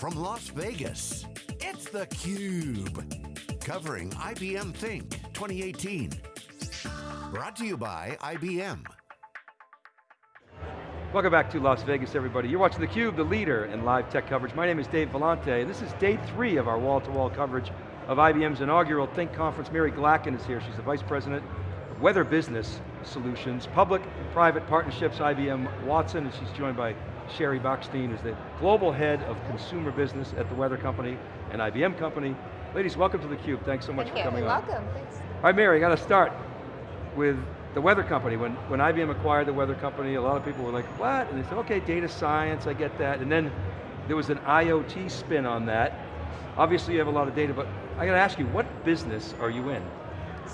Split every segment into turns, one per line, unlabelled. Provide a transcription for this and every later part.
from Las Vegas, it's theCUBE. Covering IBM Think 2018. Brought to you by IBM.
Welcome back to Las Vegas, everybody. You're watching theCUBE, the leader in live tech coverage. My name is Dave Vellante, and this is day three of our wall-to-wall -wall coverage of IBM's inaugural Think Conference. Mary Glackin is here, she's the Vice President of Weather Business Solutions, Public and Private Partnerships, IBM Watson, and she's joined by Sheri Bachstein, who's the Global Head of Consumer Business at the Weather Company and IBM Company. Ladies, welcome to theCUBE. Thanks so much
Thank
for
you.
coming
You're
on.
welcome, thanks.
All right, Mary, I got to start with the Weather Company. When, when IBM acquired the Weather Company, a lot of people were like, what? And they said, okay, data science, I get that. And then there was an IoT spin on that. Obviously you have a lot of data, but I got to ask you, what business are you in?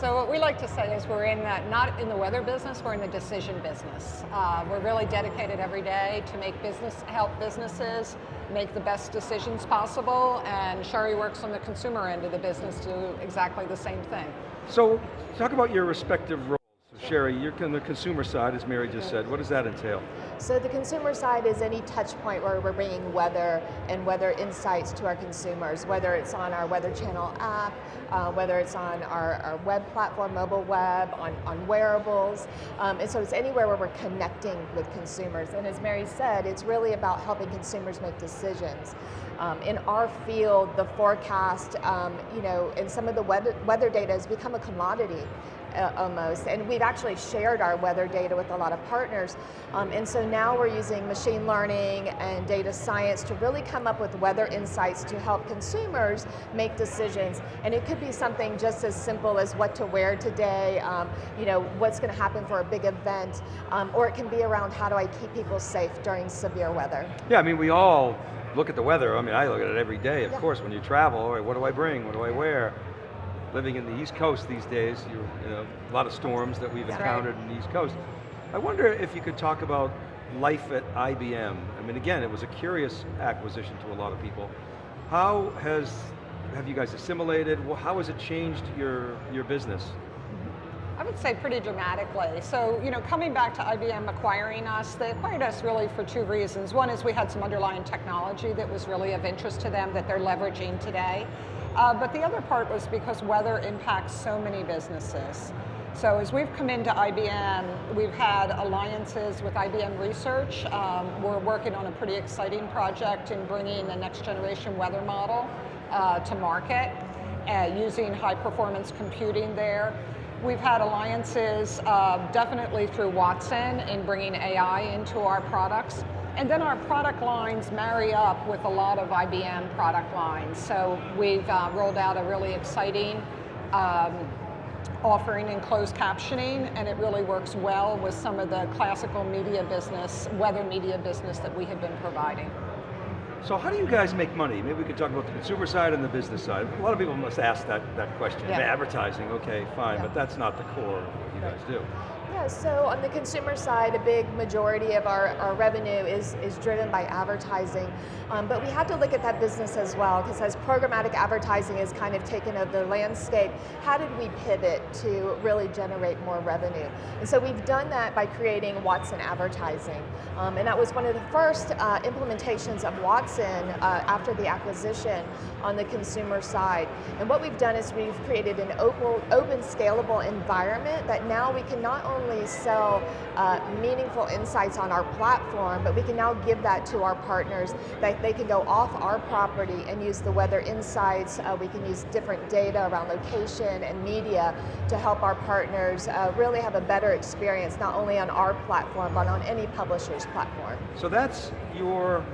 So what we like to say is we're in that, not in the weather business, we're in the decision business. Uh, we're really dedicated every day to make business, help businesses make the best decisions possible, and Sheri works on the consumer end of the business to do exactly the same thing.
So, talk about your respective roles. Sheri, you're on the consumer side, as Mary just said. What does that entail?
So the consumer side is any touch point where we're bringing weather and weather insights to our consumers, whether it's on our Weather Channel app, uh, whether it's on our, our, web platform, mobile web, on, on wearables. Um, and so it's anywhere where we're connecting with consumers. And as Mary said, it's really about helping consumers make decisions. Um, in our field, the forecast, um, you know, and some of the weather, weather data has become a commodity uh, almost. And we've actually shared our weather data with a lot of partners. Um, and so now we're using machine learning and data science to really come up with weather insights to help consumers make decisions. And it could be something just as simple as what to wear today, um, you know, what's going to happen for a big event, um, or it can be around how do I keep people safe during severe weather.
Yeah, I mean, we all look at the weather. I mean, I look at it every day, of
yeah.
course, when you travel, what do I bring, what do I wear? Living in the East Coast these days, you, you know, a lot of storms that we've encountered right. in the East Coast. I wonder if you could talk about life at IBM. I mean, again, it was a curious acquisition to a lot of people. How has, have you guys assimilated? How has it changed your, your business?
Would say pretty dramatically. So, you know, coming back to IBM acquiring us, they acquired us really for two reasons. One is we had some underlying technology that was really of interest to them that they're leveraging today. Uh, but the other part was because weather impacts so many businesses. So as we've come into IBM, we've had alliances with IBM Research. Um, we're working on a pretty exciting project in bringing the next generation weather model uh, to market, uh, using high performance computing there. We've had alliances uh, definitely through Watson in bringing AI into our products. And then our product lines marry up with a lot of IBM product lines. So we've uh, rolled out a really exciting um, offering in closed captioning, and it really works well with some of the classical media business, weather media business that we have been providing.
So how do you guys make money? Maybe we could talk about the consumer side and the business side. A lot of people must ask that, that question. Yeah. Advertising, okay, fine, yeah. but that's not the core of what you guys do.
Yeah, so on the consumer side, a big majority of our, our revenue is, is driven by advertising. Um, but we have to look at that business as well, because as programmatic advertising is kind of taken over the landscape, how did we pivot to really generate more revenue? And so we've done that by creating Watson Advertising. Um, and that was one of the first uh, implementations of Watson uh, after the acquisition on the consumer side. And what we've done is we've created an open, open scalable environment that now we can not only only sell uh, meaningful insights on our platform, but we can now give that to our partners that they can go off our property and use the weather insights. Uh, we can use different data around location and media to help our partners uh, really have a better experience, not only on our platform, but on any publisher's platform.
So that's your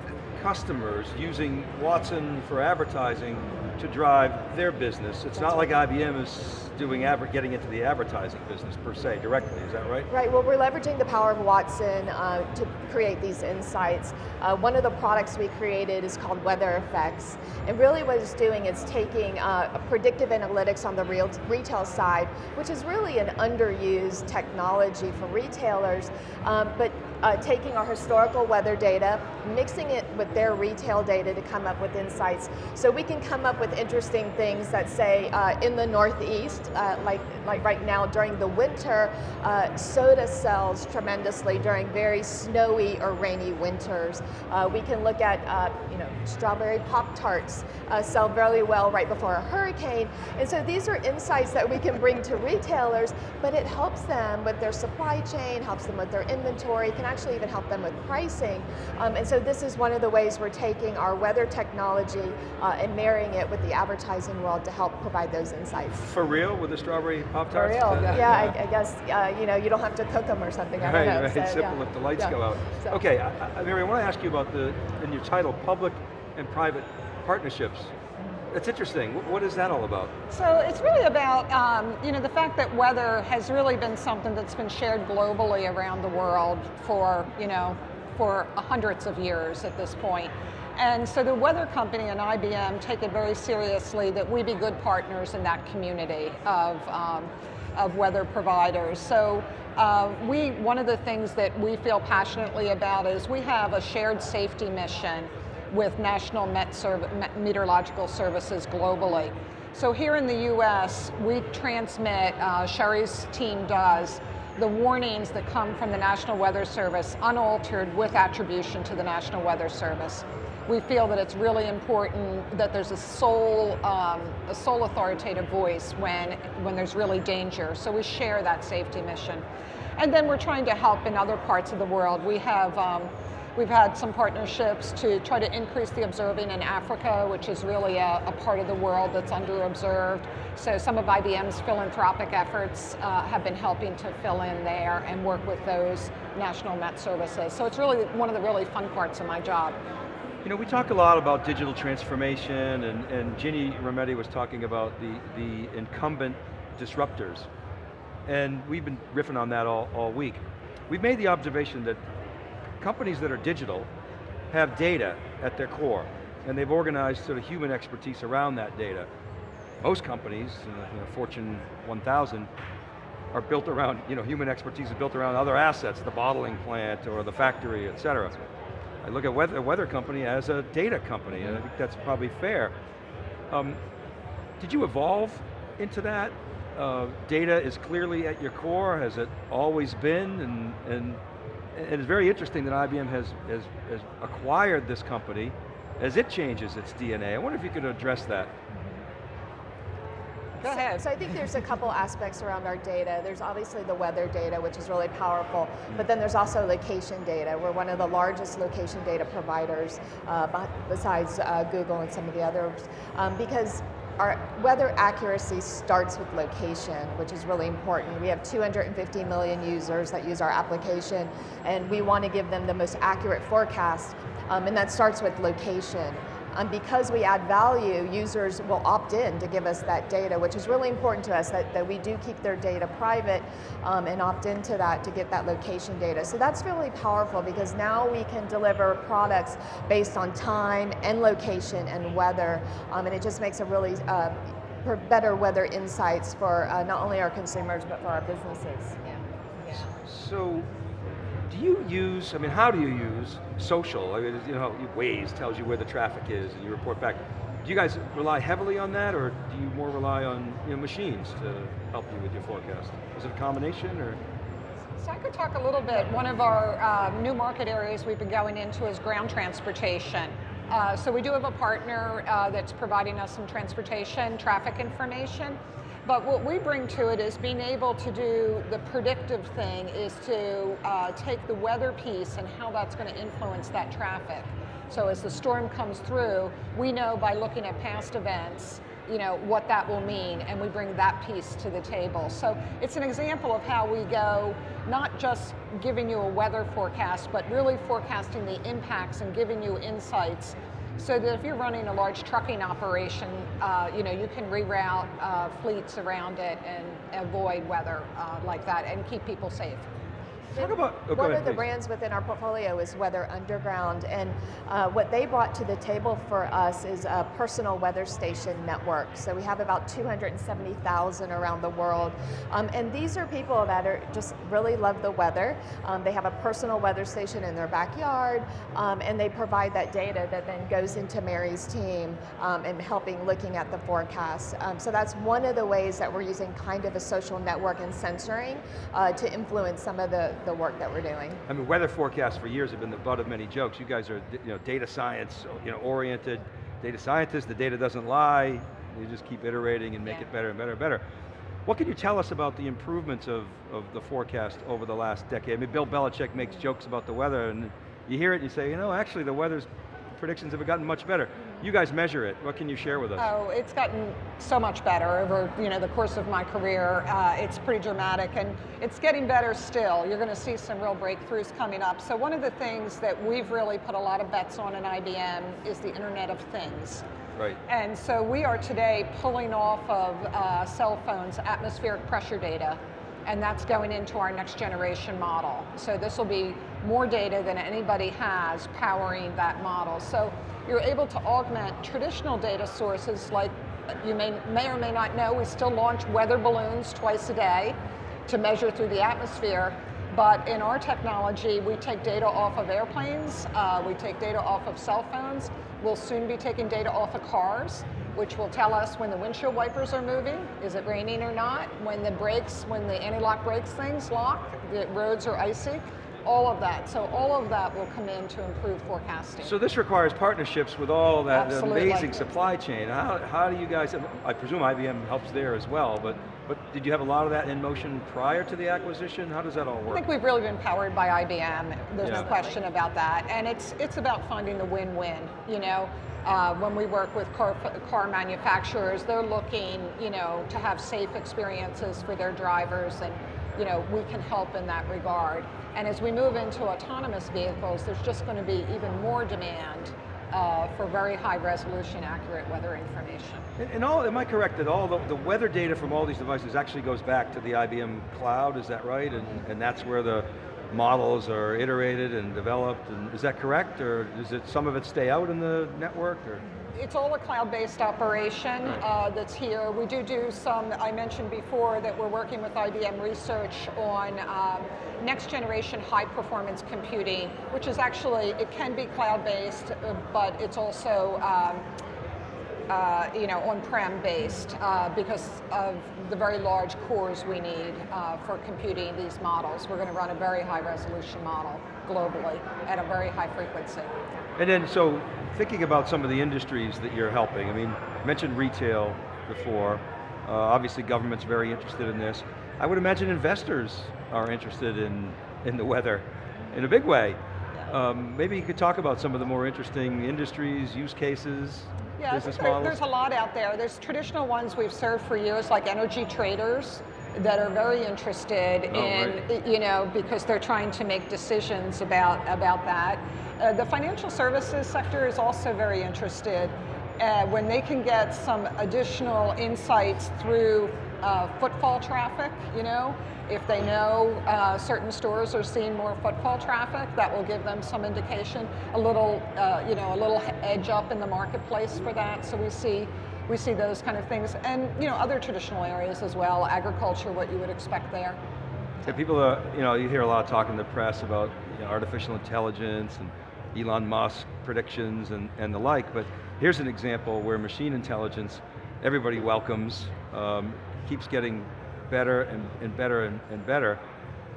customers using Watson for advertising to drive their business. It's not like IBM is doing getting into the advertising business per se directly, is that right?
Right, well we're leveraging the power of Watson uh, to create these insights. Uh, one of the products we created is called Weather Effects. And really what it's doing is taking uh, predictive analytics on the real retail side, which is really an underused technology for retailers, um, but uh, taking our historical weather data, mixing it with their retail data to come up with insights. So we can come up with interesting things that say uh, in the Northeast, uh, like, like right now during the winter, uh, soda sells tremendously during very snowy or rainy winters. Uh, we can look at uh, you know, strawberry Pop-Tarts uh, sell very well right before a hurricane. And so these are insights that we can bring to retailers, but it helps them with their supply chain, helps them with their inventory, can actually even help them with pricing. Um, and so this is one of the ways we're taking our weather technology uh, and marrying it with the advertising world to help provide those insights.
For real, with the strawberry Pop-Tarts?
For real, yeah, yeah I, I, guess, uh, you know, you don't have to cook them or something, I
right,
know.
Right, so, simple
yeah.
if the lights
yeah.
go out. So. Okay, I, I, Mary, I want to ask you about the, in your title, public and private partnerships. That's interesting. What is that all about?
So it's really about um, you know the fact that weather has really been something that's been shared globally around the world for you know for hundreds of years at this point. And so the weather company and IBM take it very seriously that we be good partners in that community of, um, of weather providers. So uh, we, one of the things that we feel passionately about is we have a shared safety mission with National Met Meteorological Services globally. So here in the US, we transmit, uh, Sheri's team does, the warnings that come from the National Weather Service unaltered with attribution to the National Weather Service. We feel that it's really important that there's a sole, um, a sole authoritative voice when, when there's really danger. So we share that safety mission. And then we're trying to help in other parts of the world. We have um, We've had some partnerships to try to increase the observing in Africa, which is really a, a part of the world that's underobserved. So some of IBM's philanthropic efforts uh, have been helping to fill in there and work with those national Met services. So it's really one of the really fun parts of my job.
You know, we talk a lot about digital transformation and, and Ginny Rometty was talking about the, the incumbent disruptors. And we've been riffing on that all, all week. We've made the observation that companies that are digital have data at their core, and they've organized sort of human expertise around that data. Most companies, you know, Fortune 1000, are built around, you know, human expertise is built around other assets, the bottling plant or the factory, et cetera. I look at weather, weather company as a data company, and I think that's probably fair. Um, did you evolve into that? Uh, data is clearly at your core, has it always been, and, and and it's very interesting that IBM has, has, has acquired this company as it changes its DNA. I wonder if you could address that.
Go ahead.
So, so, I think there's a couple aspects around our data. There's obviously the weather data, which is really powerful, but then there's also location data. We're one of the largest location data providers uh, besides uh, Google and some of the others, um, because our weather accuracy starts with location, which is really important. We have 250 million users that use our application, and we want to give them the most accurate forecast, um, and that starts with location. Um, because we add value, users will opt in to give us that data, which is really important to us that, that we do keep their data private um, and opt into that to get that location data. So that's really powerful because now we can deliver products based on time and location and weather, um, and it just makes a really uh, better weather insights for uh, not only our consumers but for our businesses. Yeah.
yeah. So do you use, I mean, how do you use social? I mean, you know, Waze tells you where the traffic is and you report back. Do you guys rely heavily on that or do you more rely on you know, machines to help you with your forecast? Is it a combination or?
So I could talk a little bit. One of our uh, new market areas we've been going into is ground transportation. Uh, so we do have a partner uh, that's providing us some transportation traffic information. But what we bring to it is being able to do the predictive thing is to uh, take the weather piece and how that's going to influence that traffic. So as the storm comes through, we know by looking at past events, you know, what that will mean, and we bring that piece to the table. So it's an example of how we go, not just giving you a weather forecast, but really forecasting the impacts and giving you insights so that if you're running a large trucking operation, uh, you know, you can reroute uh, fleets around it and avoid weather uh, like that and keep people safe.
Talk about, oh,
One
ahead,
of the
please.
brands within our portfolio is Weather Underground, and uh, what they brought to the table for us is a personal weather station network. So we have about 270,000 around the world, um, and these are people that are just really love the weather. Um, they have a personal weather station in their backyard, um, and they provide that data that then goes into Mary's team um, and helping looking at the forecast. Um, so that's one of the ways that we're using kind of a social network and censoring uh, to influence some of the, the work that we're doing.
I mean, weather forecasts for years have been the butt of many jokes. You guys are, you know, data science, you know, oriented data scientists. The data doesn't lie. You just keep iterating and make
Yeah.
it better and better and better. What can you tell us about the improvements of, of the forecast over the last decade? I mean, Bill Belichick makes jokes about the weather, and you hear it and you say, you know, actually the weather's predictions have gotten much better. You guys measure it. What can you share with us?
Oh, it's gotten so much better over you know the course of my career. Uh, it's pretty dramatic, and it's getting better still. You're going to see some real breakthroughs coming up. So one of the things that we've really put a lot of bets on in IBM is the Internet of Things.
Right.
And so we are today pulling off of uh, cell phones atmospheric pressure data, and that's going into our next generation model. So this will be more data than anybody has powering that model. So you're able to augment traditional data sources like you may, may or may not know, we still launch weather balloons twice a day to measure through the atmosphere. But in our technology, we take data off of airplanes, uh, we take data off of cell phones, we'll soon be taking data off of cars, which will tell us when the windshield wipers are moving, is it raining or not, when the brakes, when the anti-lock brakes things lock, the roads are icy, all of that. So all of that will come in to improve forecasting.
So this requires partnerships with all that
Absolutely.
amazing supply chain. How, how do you guys, I presume IBM helps there as well, but, but did you have a lot of that in motion prior to the acquisition? How does that all work?
I think we've really been powered by IBM. There's
Yeah.
no question about that. And it's it's about finding the win-win. You know, uh, when we work with car, car manufacturers, they're looking, you know, to have safe experiences for their drivers, and you know, we can help in that regard. And as we move into autonomous vehicles, there's just going to be even more demand uh, for very high resolution, accurate weather information.
And, and all, am I correct that all the, the weather data from all these devices actually goes back to the IBM cloud, is that right? And, and that's where the models are iterated and developed, and is that correct? Or does it, some of it stay out in the network? Or?
It's all a cloud-based operation uh, that's here. We do do some, I mentioned before that we're working with IBM Research on um, next generation high performance computing, which is actually, it can be cloud-based, uh, but it's also um, uh, you know, on-prem based uh, because of the very large cores we need uh, for computing these models. We're going to run a very high resolution model globally at a very high frequency.
And then, so thinking about some of the industries that you're helping, I mean, mentioned retail before. Uh, obviously, government's very interested in this. I would imagine investors are interested in, in the weather in a big way. Um, maybe you could talk about some of the more interesting industries, use cases,
Yeah,
business models.
there's a lot out there. There's traditional ones we've served for years, like energy traders, that are very interested
Oh,
in, you know, because they're trying to make decisions about about that. Uh, the financial services sector is also very interested uh, when they can get some additional insights through uh, footfall traffic. You know, if they know uh, certain stores are seeing more footfall traffic, that will give them some indication, a little, uh, you know, a little edge up in the marketplace for that. So we see, we see those kind of things, and you know, other traditional areas as well, agriculture, what you would expect there.
Yeah, people, are, you know, you hear a lot of talk in the press about you know, artificial intelligence and Elon Musk predictions and, and the like, but here's an example where machine intelligence, everybody welcomes, um, keeps getting better and, and better and, and better.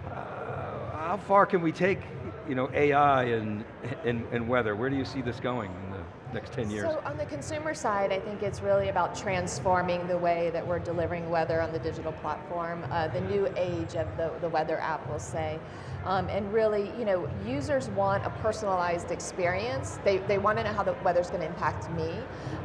Uh, how far can we take you know, AI and, and, and weather? Where do you see this going next 10 years?
So on the consumer side, I think it's really about transforming the way that we're delivering weather on the digital platform, uh, the new age of the, the weather app, we'll say. Um, and really, you know, users want a personalized experience. They, they want to know how the weather's going to impact me,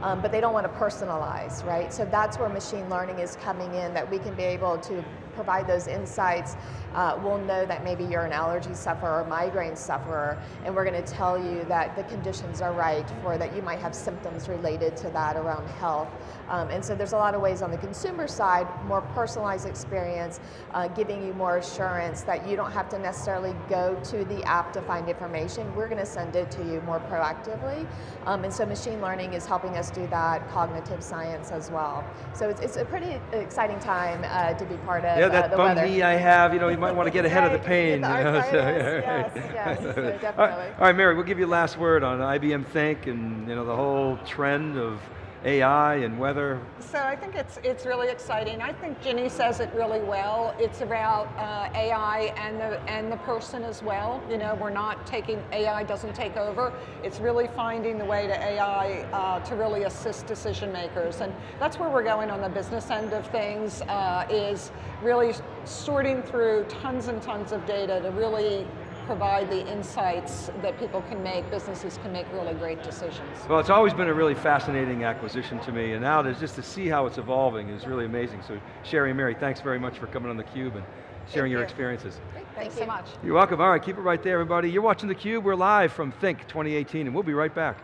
um, but they don't want to personalize, right? So that's where machine learning is coming in, that we can be able to provide those insights, uh, we'll know that maybe you're an allergy sufferer or migraine sufferer, and we're going to tell you that the conditions are right for that you might have symptoms related to that around health. Um, and so there's a lot of ways on the consumer side, more personalized experience, uh, giving you more assurance that you don't have to necessarily go to the app to find information. We're going to send it to you more proactively. Um, and so machine learning is helping us do that, cognitive science as well. So it's, it's a pretty exciting time uh, to be part of
Yeah, that bum
weather.
knee I have, you know, you might want to get ahead of the pain.
the
you know,
arthritis,
right.
yes, yes, so
All right, all right, Mary, we'll give you last word on IBM Think and you know the whole trend of AI and weather.
So I think it's it's really exciting. I think Ginny says it really well. It's about uh, AI and the and the person as well. You know, we're not taking AI doesn't take over. It's really finding the way to AI uh, to really assist decision makers, and that's where we're going on the business end of things. Uh, is really sorting through tons and tons of data to really provide the insights that people can make, businesses can make really great decisions.
Well, it's always been a really fascinating acquisition to me, and now to just to see how it's evolving is really amazing. So Sheri and Mary, thanks very much for coming on theCUBE and sharing your
you.
experiences.
Thanks
you.
so much.
You're welcome. All right, keep it right there, everybody. You're watching theCUBE. We're live from Think 2018, and we'll be right back.